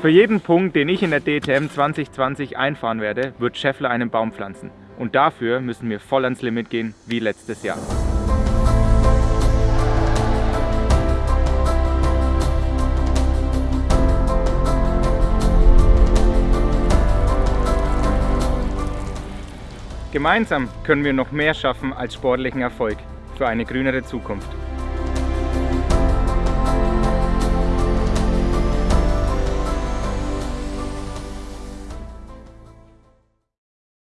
Für jeden Punkt, den ich in der DTM 2020 einfahren werde, wird Scheffler einen Baum pflanzen. Und dafür müssen wir voll ans Limit gehen, wie letztes Jahr. Gemeinsam können wir noch mehr schaffen als sportlichen Erfolg für eine grünere Zukunft.